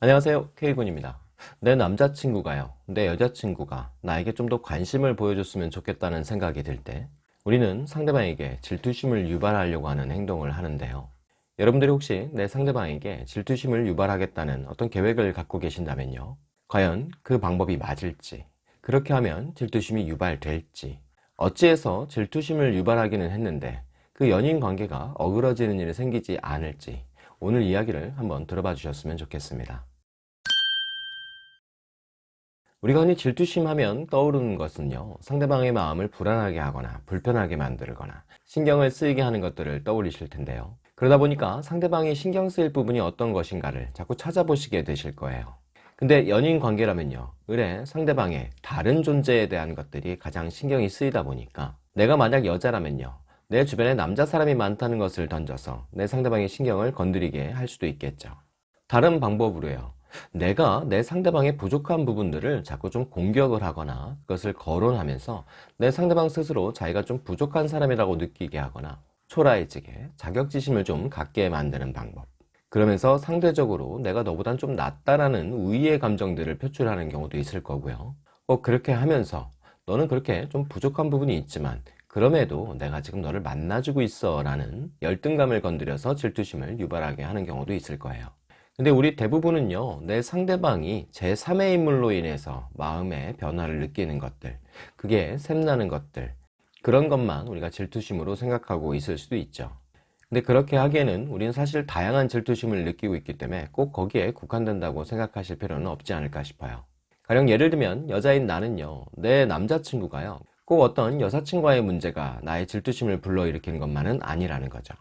안녕하세요. K군입니다. 내 남자친구가요. 내 여자친구가 나에게 좀 더 관심을 보여줬으면 좋겠다는 생각이 들 때 우리는 상대방에게 질투심을 유발하려고 하는 행동을 하는데요. 여러분들이 혹시 내 상대방에게 질투심을 유발하겠다는 어떤 계획을 갖고 계신다면요. 과연 그 방법이 맞을지 그렇게 하면 질투심이 유발될지 어찌해서 질투심을 유발하기는 했는데 그 연인 관계가 어그러지는 일이 생기지 않을지 오늘 이야기를 한번 들어봐 주셨으면 좋겠습니다. 우리가 흔히 질투심 하면 떠오르는 것은요 상대방의 마음을 불안하게 하거나 불편하게 만들거나 신경을 쓰이게 하는 것들을 떠올리실 텐데요. 그러다 보니까 상대방이 신경 쓰일 부분이 어떤 것인가를 자꾸 찾아보시게 되실 거예요. 근데 연인 관계라면요 의뢰 상대방의 다른 존재에 대한 것들이 가장 신경이 쓰이다 보니까 내가 만약 여자라면요 내 주변에 남자 사람이 많다는 것을 던져서 내 상대방의 신경을 건드리게 할 수도 있겠죠. 다른 방법으로요. 내가 내 상대방의 부족한 부분들을 자꾸 좀 공격을 하거나 그것을 거론하면서 내 상대방 스스로 자기가 좀 부족한 사람이라고 느끼게 하거나 초라해지게 자격지심을 좀 갖게 만드는 방법. 그러면서 상대적으로 내가 너보단 좀 낫다라는 우위의 감정들을 표출하는 경우도 있을 거고요. 꼭 그렇게 하면서 너는 그렇게 좀 부족한 부분이 있지만 그럼에도 내가 지금 너를 만나주고 있어 라는 열등감을 건드려서 질투심을 유발하게 하는 경우도 있을 거예요. 근데 우리 대부분은요 내 상대방이 제3의 인물로 인해서 마음의 변화를 느끼는 것들 그게 샘나는 것들 그런 것만 우리가 질투심으로 생각하고 있을 수도 있죠. 근데 그렇게 하기에는 우리는 사실 다양한 질투심을 느끼고 있기 때문에 꼭 거기에 국한된다고 생각하실 필요는 없지 않을까 싶어요. 가령 예를 들면 여자인 나는요 내 남자친구가요 꼭 어떤 여사친과의 문제가 나의 질투심을 불러일으키는 것만은 아니라는 거죠.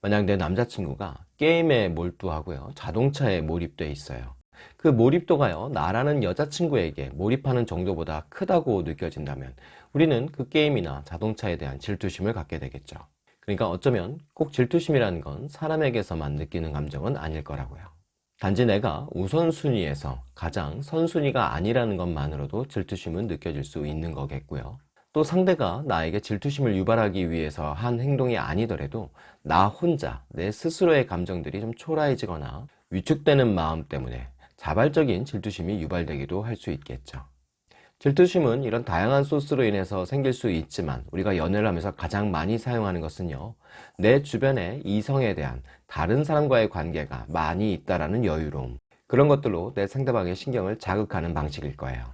만약 내 남자친구가 게임에 몰두하고요. 자동차에 몰입돼 있어요. 그 몰입도가요 나라는 여자친구에게 몰입하는 정도보다 크다고 느껴진다면 우리는 그 게임이나 자동차에 대한 질투심을 갖게 되겠죠. 그러니까 어쩌면 꼭 질투심이라는 건 사람에게서만 느끼는 감정은 아닐 거라고요. 단지 내가 우선순위에서 가장 선순위가 아니라는 것만으로도 질투심은 느껴질 수 있는 거겠고요 또 상대가 나에게 질투심을 유발하기 위해서 한 행동이 아니더라도 나 혼자 내 스스로의 감정들이 좀 초라해지거나 위축되는 마음 때문에 자발적인 질투심이 유발되기도 할 수 있겠죠. 질투심은 이런 다양한 소스로 인해서 생길 수 있지만 우리가 연애를 하면서 가장 많이 사용하는 것은요 내 주변에 이성에 대한 다른 사람과의 관계가 많이 있다는 여유로움. 그런 것들로 내 상대방의 신경을 자극하는 방식일 거예요.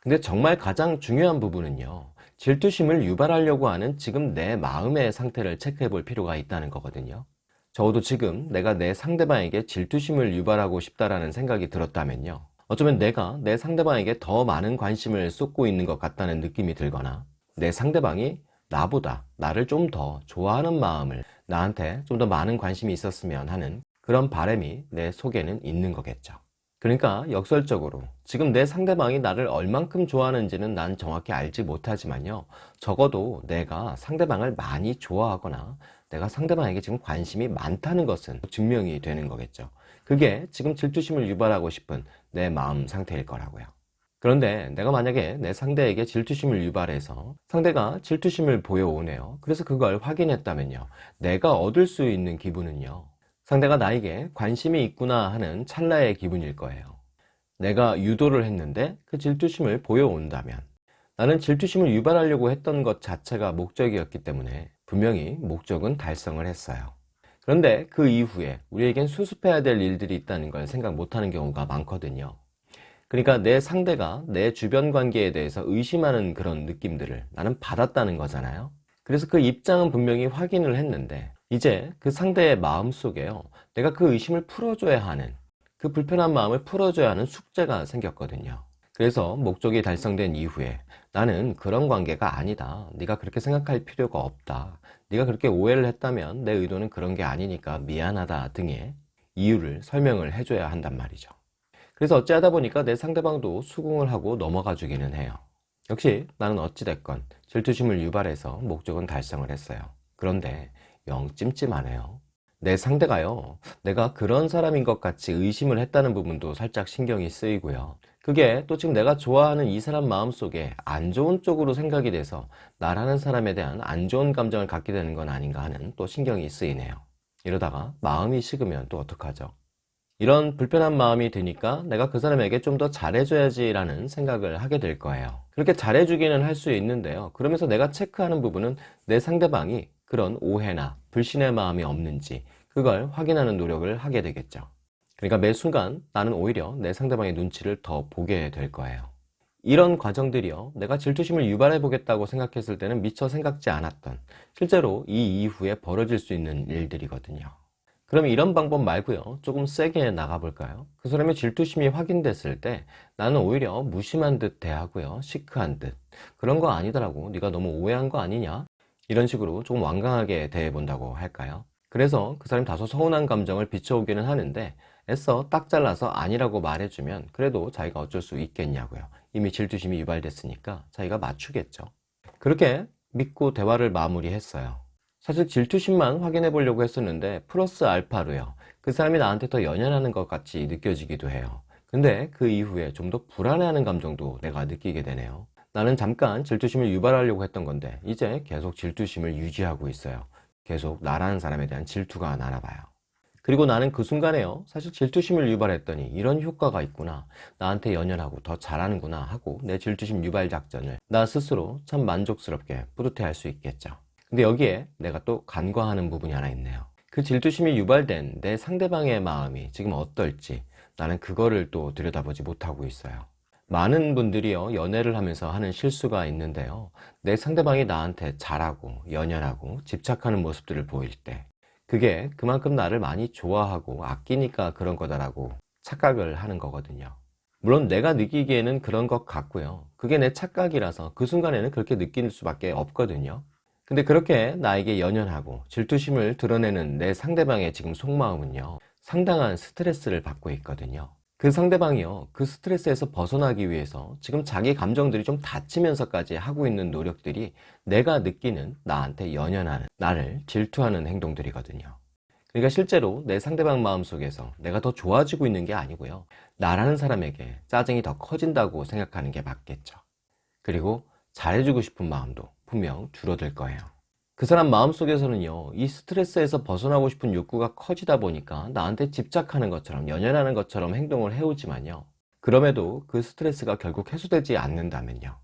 근데 정말 가장 중요한 부분은요 질투심을 유발하려고 하는 지금 내 마음의 상태를 체크해 볼 필요가 있다는 거거든요. 적어도 지금 내가 내 상대방에게 질투심을 유발하고 싶다라는 생각이 들었다면요. 어쩌면 내가 내 상대방에게 더 많은 관심을 쏟고 있는 것 같다는 느낌이 들거나 내 상대방이 나보다 나를 좀 더 좋아하는 마음을 나한테 좀 더 많은 관심이 있었으면 하는 그런 바람이 내 속에는 있는 거겠죠 그러니까 역설적으로 지금 내 상대방이 나를 얼만큼 좋아하는지는 난 정확히 알지 못하지만요. 적어도 내가 상대방을 많이 좋아하거나 내가 상대방에게 지금 관심이 많다는 것은 증명이 되는 거겠죠. 그게 지금 질투심을 유발하고 싶은 내 마음 상태일 거라고요. 그런데 내가 만약에 내 상대에게 질투심을 유발해서 상대가 질투심을 보여오네요. 그래서 그걸 확인했다면요. 내가 얻을 수 있는 기분은요 상대가 나에게 관심이 있구나 하는 찰나의 기분일 거예요. 내가 유도를 했는데 그 질투심을 보여온다면 나는 질투심을 유발하려고 했던 것 자체가 목적이었기 때문에 분명히 목적은 달성을 했어요. 그런데 그 이후에 우리에겐 수습해야 될 일들이 있다는 걸 생각 못하는 경우가 많거든요. 그러니까 내 상대가 내 주변 관계에 대해서 의심하는 그런 느낌들을 나는 받았다는 거잖아요. 그래서 그 입장은 분명히 확인을 했는데 이제 그 상대의 마음속에요. 내가 그 의심을 풀어줘야 하는 그 불편한 마음을 풀어줘야 하는 숙제가 생겼거든요. 그래서 목적이 달성된 이후에 나는 그런 관계가 아니다. 네가 그렇게 생각할 필요가 없다. 네가 그렇게 오해를 했다면 내 의도는 그런 게 아니니까 미안하다 등의 이유를 설명을 해줘야 한단 말이죠. 그래서 어찌하다 보니까 내 상대방도 수긍을 하고 넘어가 주기는 해요. 역시 나는 어찌됐건 질투심을 유발해서 목적은 달성을 했어요. 그런데 영 찜찜하네요. 내 상대가요 내가 그런 사람인 것 같이 의심을 했다는 부분도 살짝 신경이 쓰이고요. 그게 또 지금 내가 좋아하는 이 사람 마음속에 안 좋은 쪽으로 생각이 돼서 나라는 사람에 대한 안 좋은 감정을 갖게 되는 건 아닌가 하는 또 신경이 쓰이네요. 이러다가 마음이 식으면 또 어떡하죠? 이런 불편한 마음이 드니까 내가 그 사람에게 좀 더 잘해줘야지 라는 생각을 하게 될 거예요. 그렇게 잘해주기는 할 수 있는데요. 그러면서 내가 체크하는 부분은 내 상대방이 그런 오해나 불신의 마음이 없는지 그걸 확인하는 노력을 하게 되겠죠. 그러니까 매 순간 나는 오히려 내 상대방의 눈치를 더 보게 될 거예요. 이런 과정들이요. 내가 질투심을 유발해 보겠다고 생각했을 때는 미처 생각지 않았던 실제로 이 이후에 벌어질 수 있는 일들이거든요. 그럼 이런 방법 말고요. 조금 세게 나가볼까요? 그 사람의 질투심이 확인됐을 때 나는 오히려 무심한 듯 대하고요. 시크한 듯. 그런 거 아니더라고. 네가 너무 오해한 거 아니냐 이런 식으로 조금 완강하게 대해 본다고 할까요? 그래서 그 사람이 다소 서운한 감정을 비춰오기는 하는데 애써 딱 잘라서 아니라고 말해주면 그래도 자기가 어쩔 수 있겠냐고요. 이미 질투심이 유발됐으니까 자기가 맞추겠죠. 그렇게 믿고 대화를 마무리했어요. 사실 질투심만 확인해 보려고 했었는데 플러스 알파로요. 그 사람이 나한테 더 연연하는 것 같이 느껴지기도 해요. 근데 그 이후에 좀 더 불안해하는 감정도 내가 느끼게 되네요 나는 잠깐 질투심을 유발하려고 했던 건데 이제 계속 질투심을 유지하고 있어요. 계속 나라는 사람에 대한 질투가 나나 봐요. 그리고 나는 그 순간에요. 사실 질투심을 유발했더니 이런 효과가 있구나. 나한테 연연하고 더 잘하는구나 하고 내 질투심 유발 작전을 나 스스로 참 만족스럽게 뿌듯해 할 수 있겠죠. 근데 여기에 내가 또 간과하는 부분이 하나 있네요. 그 질투심이 유발된 내 상대방의 마음이 지금 어떨지 나는 그거를 또 들여다보지 못하고 있어요 많은 분들이요 연애를 하면서 하는 실수가 있는데요. 내 상대방이 나한테 잘하고 연연하고 집착하는 모습들을 보일 때 그게 그만큼 나를 많이 좋아하고 아끼니까 그런 거다라고 착각을 하는 거거든요. 물론 내가 느끼기에는 그런 것 같고요. 그게 내 착각이라서 그 순간에는 그렇게 느낄 수밖에 없거든요. 근데 그렇게 나에게 연연하고 질투심을 드러내는 내 상대방의 지금 속마음은요 상당한 스트레스를 받고 있거든요 그 상대방이요 그 스트레스에서 벗어나기 위해서 지금 자기 감정들이 좀 닫히면서까지 하고 있는 노력들이 내가 느끼는 나한테 연연하는 나를 질투하는 행동들이거든요. 그러니까 실제로 내 상대방 마음속에서 내가 더 좋아지고 있는 게 아니고요. 나라는 사람에게 짜증이 더 커진다고 생각하는 게 맞겠죠. 그리고 잘해주고 싶은 마음도 분명 줄어들 거예요 그 사람 마음속에서는요 이 스트레스에서 벗어나고 싶은 욕구가 커지다 보니까 나한테 집착하는 것처럼 연연하는 것처럼 행동을 해오지만요. 그럼에도 그 스트레스가 결국 해소되지 않는다면요.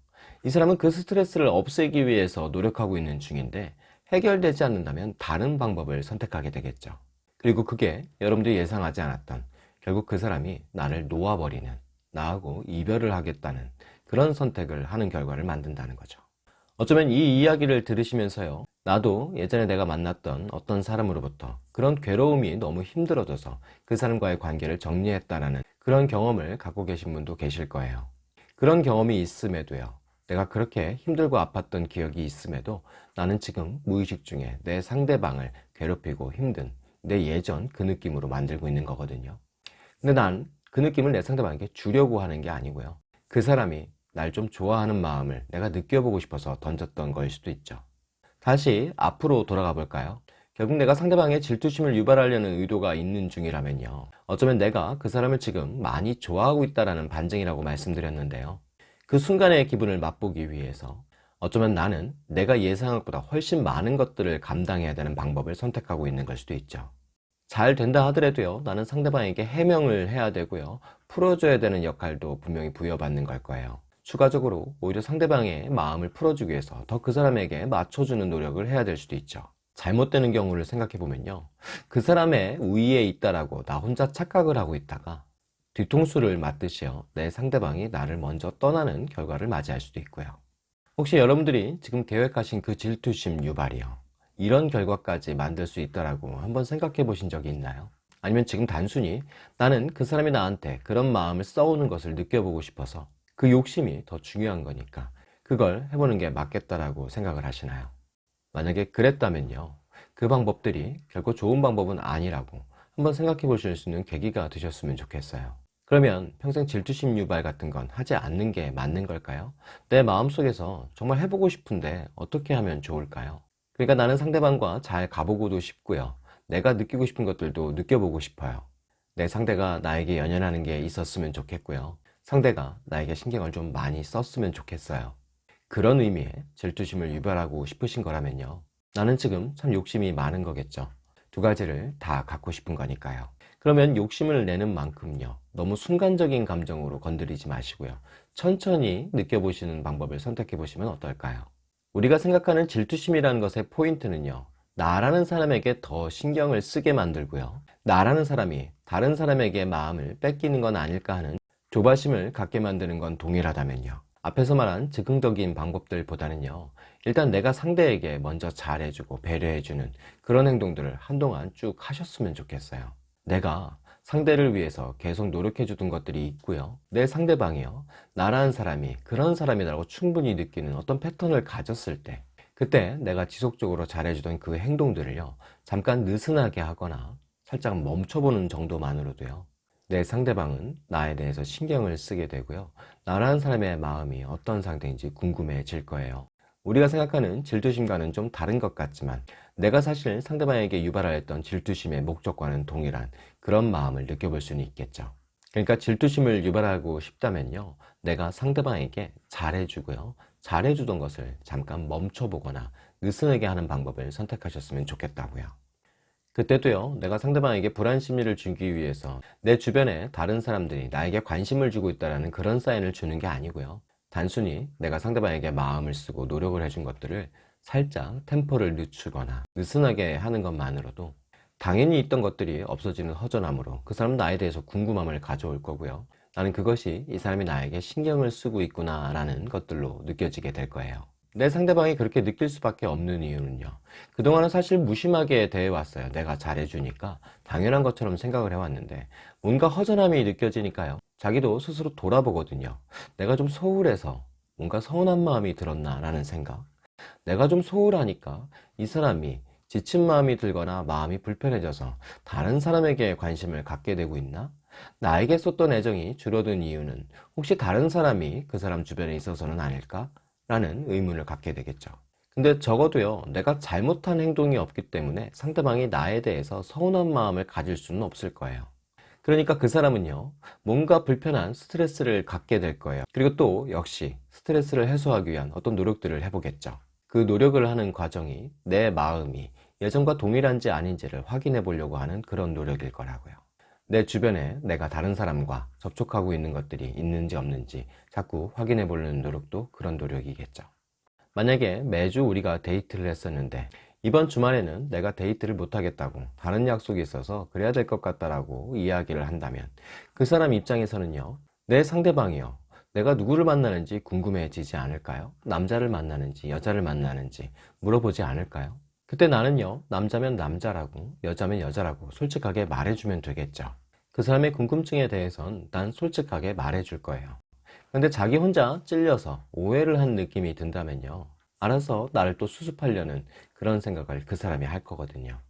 이 사람은 그 스트레스를 없애기 위해서 노력하고 있는 중인데 해결되지 않는다면 다른 방법을 선택하게 되겠죠. 그리고 그게 여러분들이 예상하지 않았던 결국 그 사람이 나를 놓아버리는 나하고 이별을 하겠다는 그런 선택을 하는 결과를 만든다는 거죠 어쩌면 이 이야기를 들으시면서요. 나도 예전에 내가 만났던 어떤 사람으로부터 그런 괴로움이 너무 힘들어져서 그 사람과의 관계를 정리했다라는 그런 경험을 갖고 계신 분도 계실 거예요. 그런 경험이 있음에도요. 내가 그렇게 힘들고 아팠던 기억이 있음에도 나는 지금 무의식 중에 내 상대방을 괴롭히고 힘든 내 예전 그 느낌으로 만들고 있는 거거든요. 근데 난 그 느낌을 내 상대방에게 주려고 하는 게 아니고요. 그 사람이 날 좀 좋아하는 마음을 내가 느껴보고 싶어서 던졌던 걸 수도 있죠. 다시 앞으로 돌아가 볼까요? 결국 내가 상대방의 질투심을 유발하려는 의도가 있는 중이라면요. 어쩌면 내가 그 사람을 지금 많이 좋아하고 있다는 반증이라고 말씀드렸는데요. 그 순간의 기분을 맛보기 위해서 어쩌면 나는 내가 예상한 것보다 훨씬 많은 것들을 감당해야 되는 방법을 선택하고 있는 걸 수도 있죠. 잘 된다 하더라도요 나는 상대방에게 해명을 해야 되고요 풀어줘야 되는 역할도 분명히 부여받는 걸 거예요 추가적으로 오히려 상대방의 마음을 풀어주기 위해서 더 그 사람에게 맞춰주는 노력을 해야 될 수도 있죠. 잘못되는 경우를 생각해 보면요. 그 사람의 우위에 있다라고 나 혼자 착각을 하고 있다가 뒤통수를 맞듯이요. 내 상대방이 나를 먼저 떠나는 결과를 맞이할 수도 있고요. 혹시 여러분들이 지금 계획하신 그 질투심 유발이요. 이런 결과까지 만들 수 있다라고 한번 생각해 보신 적이 있나요? 아니면 지금 단순히 나는 그 사람이 나한테 그런 마음을 써오는 것을 느껴보고 싶어서 그 욕심이 더 중요한 거니까 그걸 해보는 게 맞겠다라고 생각을 하시나요? 만약에 그랬다면요 그 방법들이 결코 좋은 방법은 아니라고 한번 생각해 보실 수 있는 계기가 되셨으면 좋겠어요 그러면 평생 질투심 유발 같은 건 하지 않는 게 맞는 걸까요? 내 마음속에서 정말 해보고 싶은데 어떻게 하면 좋을까요? 그러니까 나는 상대방과 잘 가보고도 싶고요 내가 느끼고 싶은 것들도 느껴보고 싶어요 내 상대가 나에게 연연하는 게 있었으면 좋겠고요 상대가 나에게 신경을 좀 많이 썼으면 좋겠어요 그런 의미의 질투심을 유발하고 싶으신 거라면요 나는 지금 참 욕심이 많은 거겠죠 두 가지를 다 갖고 싶은 거니까요 그러면 욕심을 내는 만큼요. 너무 순간적인 감정으로 건드리지 마시고요. 천천히 느껴보시는 방법을 선택해 보시면 어떨까요? 우리가 생각하는 질투심이라는 것의 포인트는요. 나라는 사람에게 더 신경을 쓰게 만들고요. 나라는 사람이 다른 사람에게 마음을 뺏기는 건 아닐까 하는 조바심을 갖게 만드는 건 동일하다면요. 앞에서 말한 즉흥적인 방법들보다는요. 일단 내가 상대에게 먼저 잘해주고 배려해주는 그런 행동들을 한동안 쭉 하셨으면 좋겠어요. 내가 상대를 위해서 계속 노력해 주던 것들이 있고요. 내 상대방이요. 나라는 사람이 그런 사람이라고 충분히 느끼는 어떤 패턴을 가졌을 때 그때 내가 지속적으로 잘해주던 그 행동들을요. 잠깐 느슨하게 하거나 살짝 멈춰보는 정도만으로도요. 내 상대방은 나에 대해서 신경을 쓰게 되고요. 나라는 사람의 마음이 어떤 상태인지 궁금해질 거예요. 우리가 생각하는 질투심과는 좀 다른 것 같지만 내가 사실 상대방에게 유발하였던 질투심의 목적과는 동일한 그런 마음을 느껴볼 수는 있겠죠. 그러니까 질투심을 유발하고 싶다면요. 내가 상대방에게 잘해주고요. 잘해주던 것을 잠깐 멈춰보거나 느슨하게 하는 방법을 선택하셨으면 좋겠다고요. 그때도요, 내가 상대방에게 불안 심리를 주기 위해서 내 주변에 다른 사람들이 나에게 관심을 주고 있다는 그런 사인을 주는 게 아니고요. 단순히 내가 상대방에게 마음을 쓰고 노력을 해준 것들을 살짝 템포를 늦추거나 느슨하게 하는 것만으로도 당연히 있던 것들이 없어지는 허전함으로 그 사람은 나에 대해서 궁금함을 가져올 거고요. 나는 그것이 이 사람이 나에게 신경을 쓰고 있구나 라는 것들로 느껴지게 될 거예요. 내 상대방이 그렇게 느낄 수밖에 없는 이유는요. 그동안은 사실 무심하게 대해왔어요. 내가 잘해주니까 당연한 것처럼 생각을 해왔는데 뭔가 허전함이 느껴지니까요. 자기도 스스로 돌아보거든요. 내가 좀 소홀해서 뭔가 서운한 마음이 들었나 라는 생각. 내가 좀 소홀하니까 이 사람이 지친 마음이 들거나 마음이 불편해져서 다른 사람에게 관심을 갖게 되고 있나? 나에게 쏟던 애정이 줄어든 이유는 혹시 다른 사람이 그 사람 주변에 있어서는 아닐까? 라는 의문을 갖게 되겠죠. 근데 적어도요, 내가 잘못한 행동이 없기 때문에 상대방이 나에 대해서 서운한 마음을 가질 수는 없을 거예요. 그러니까 그 사람은요, 뭔가 불편한 스트레스를 갖게 될 거예요. 그리고 또 역시 스트레스를 해소하기 위한 어떤 노력들을 해보겠죠. 그 노력을 하는 과정이 내 마음이 예전과 동일한지 아닌지를 확인해 보려고 하는 그런 노력일 거라고요. 내 주변에 내가 다른 사람과 접촉하고 있는 것들이 있는지 없는지 자꾸 확인해 보려는 노력도 그런 노력이겠죠. 만약에 매주 우리가 데이트를 했었는데 이번 주말에는 내가 데이트를 못하겠다고 다른 약속이 있어서 그래야 될 것 같다라고 이야기를 한다면 그 사람 입장에서는요 내 상대방이요 내가 누구를 만나는지 궁금해지지 않을까요? 남자를 만나는지 여자를 만나는지 물어보지 않을까요? 그때 나는요 남자면 남자라고 여자면 여자라고 솔직하게 말해주면 되겠죠. 그 사람의 궁금증에 대해선 난 솔직하게 말해줄 거예요. 근데 자기 혼자 찔려서 오해를 한 느낌이 든다면요 알아서 나를 또 수습하려는 그런 생각을 그 사람이 할 거거든요.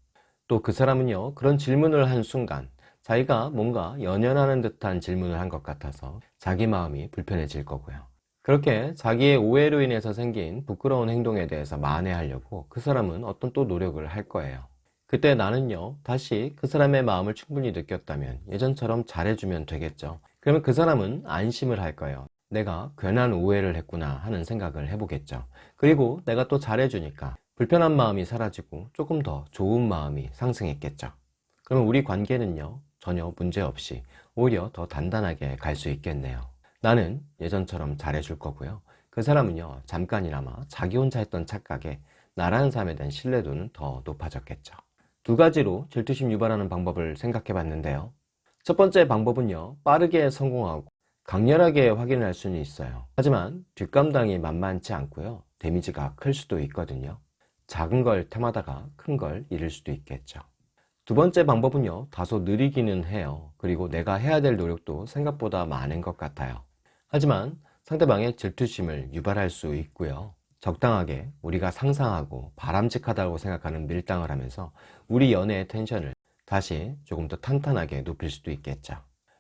또 그 사람은요 그런 질문을 한 순간 자기가 뭔가 연연하는 듯한 질문을 한 것 같아서 자기 마음이 불편해질 거고요 그렇게 자기의 오해로 인해서 생긴 부끄러운 행동에 대해서 만회하려고 그 사람은 어떤 또 노력을 할 거예요. 그때 나는요 다시 그 사람의 마음을 충분히 느꼈다면 예전처럼 잘해주면 되겠죠. 그러면 그 사람은 안심을 할 거예요. 내가 괜한 오해를 했구나 하는 생각을 해보겠죠. 그리고 내가 또 잘해주니까 불편한 마음이 사라지고 조금 더 좋은 마음이 상승했겠죠. 그러면 우리 관계는요 전혀 문제없이 오히려 더 단단하게 갈 수 있겠네요 나는 예전처럼 잘해줄 거고요. 그 사람은요 잠깐이나마 자기 혼자 했던 착각에 나라는 사람에 대한 신뢰도는 더 높아졌겠죠. 두 가지로 질투심 유발하는 방법을 생각해 봤는데요. 첫 번째 방법은요 빠르게 성공하고 강렬하게 확인할 수는 있어요. 하지만 뒷감당이 만만치 않고요 데미지가 클 수도 있거든요. 작은 걸 탐하다가 큰 걸 잃을 수도 있겠죠. 두 번째 방법은요 다소 느리기는 해요. 그리고 내가 해야 될 노력도 생각보다 많은 것 같아요 하지만 상대방의 질투심을 유발할 수 있고요 적당하게 우리가 상상하고 바람직하다고 생각하는 밀당을 하면서 우리 연애의 텐션을 다시 조금 더 탄탄하게 높일 수도 있겠죠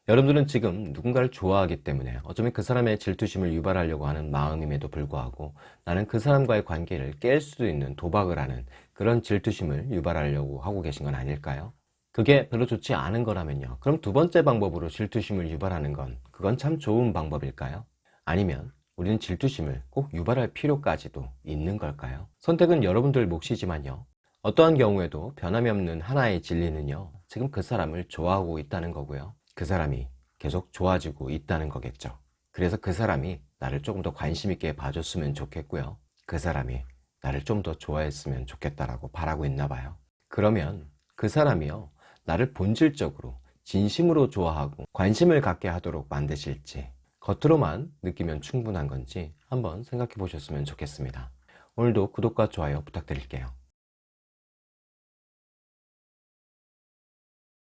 여러분들은 지금 누군가를 좋아하기 때문에 어쩌면 그 사람의 질투심을 유발하려고 하는 마음임에도 불구하고 나는 그 사람과의 관계를 깰 수도 있는 도박을 하는 그런 질투심을 유발하려고 하고 계신 건 아닐까요? 그게 별로 좋지 않은 거라면요 그럼 두 번째 방법으로 질투심을 유발하는 건 그건 참 좋은 방법일까요? 아니면 우리는 질투심을 꼭 유발할 필요까지도 있는 걸까요? 선택은 여러분들 몫이지만요 어떠한 경우에도 변함이 없는 하나의 진리는요, 지금 그 사람을 좋아하고 있다는 거고요. 그 사람이 계속 좋아지고 있다는 거겠죠. 그래서 그 사람이 나를 조금 더 관심 있게 봐줬으면 좋겠고요. 그 사람이 나를 좀 더 좋아했으면 좋겠다라고 바라고 있나 봐요. 그러면 그 사람이요, 나를 본질적으로 진심으로 좋아하고 관심을 갖게 하도록 만드실지 겉으로만 느끼면 충분한 건지 한번 생각해 보셨으면 좋겠습니다. 오늘도 구독과 좋아요 부탁드릴게요.